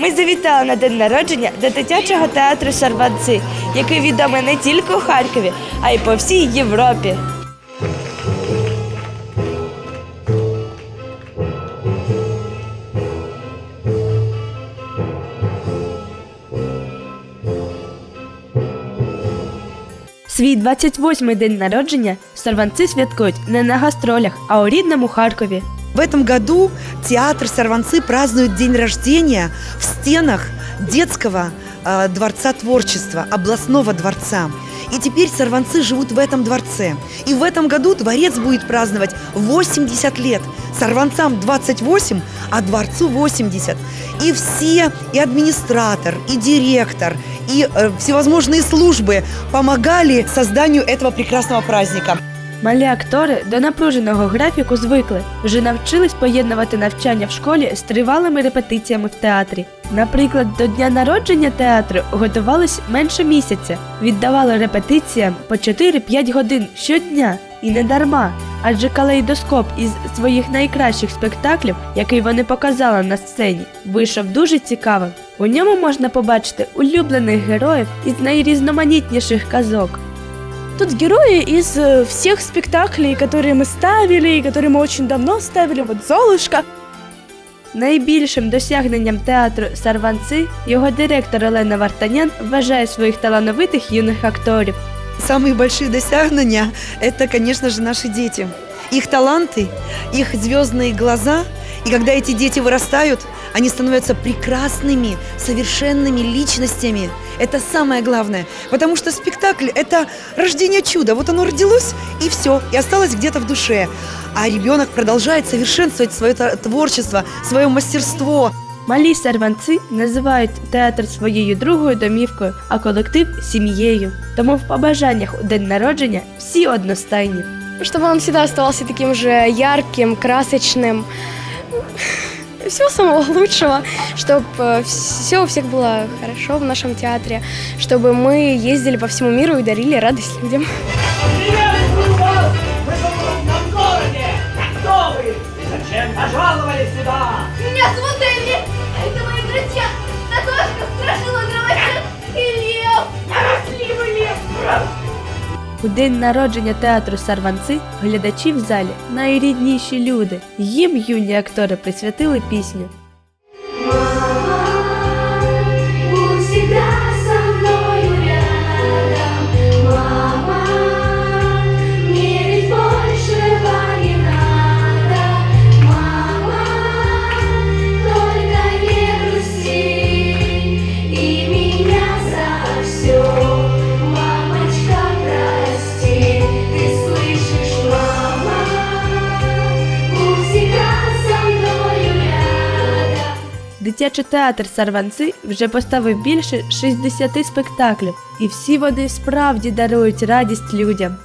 Ми завітали на день народження до дитячого театру Сарванци, який відомий не тільки у Харкові, а й по всій Європі. Свій 28-й день народження сорванці святкують не на гастролях, а у рідному Харкові. В этом году театр Сорванцы празднует день рождения в стенах детского э, дворца творчества, областного дворца. И теперь сорванцы живут в этом дворце. И в этом году дворец будет праздновать 80 лет. Сорванцам 28, а дворцу 80. И все, и администратор, и директор, и э, всевозможные службы помогали созданию этого прекрасного праздника. Малі актори до напруженого графіку звикли, вже навчились поєднувати навчання в школі з тривалими репетиціями в театрі. Наприклад, до дня народження театру готувались менше місяця, віддавали репетиціям по 4-5 годин щодня і не дарма. Адже калейдоскоп із своїх найкращих спектаклів, який вони показали на сцені, вийшов дуже цікавим. У ньому можна побачити улюблених героїв із найрізноманітніших казок. Тут герои из э, всех спектаклей, которые мы ставили, и которые мы очень давно ставили. Вот Золушка. Найбільшим досягненням театру Сарванци його директор Олена Вартанян вважає своїх талановитих юних акторів. Самые большие достижения – это, конечно же, наши дети. Их таланты, их звездные глаза. И когда эти дети вырастают, они становятся прекрасными, совершенными личностями. Это самое главное. Потому что спектакль – это рождение чуда. Вот оно родилось, и все, и осталось где-то в душе. А ребенок продолжает совершенствовать свое та- творчество, свое мастерство. Малі сарванци називають театр своєю другою домівкою, а колектив сім'єю. Тому в побажаннях у день народження всі одностайні. чтобы он всегда оставался таким же ярким, красочным. Всего самого лучшего, чтобы все у всех было хорошо в нашем театре, чтобы мы ездили по всему миру и дарили радость людям. Пожаловали сюда? У день народження театру Сарванци глядачі в залі найрідніші люди. Їм юні актори присвятили пісню. Дитячий театр Сарванци вже поставив більше 60 спектаклів, і всі вони справді дарують радість людям.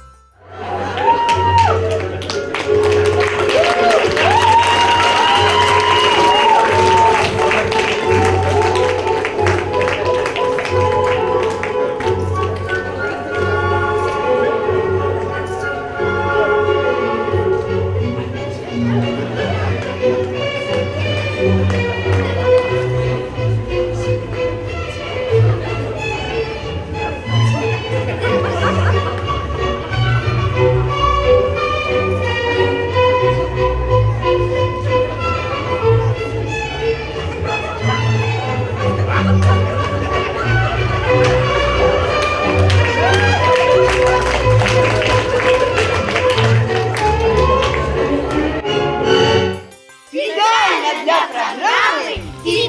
Yatra Ramen y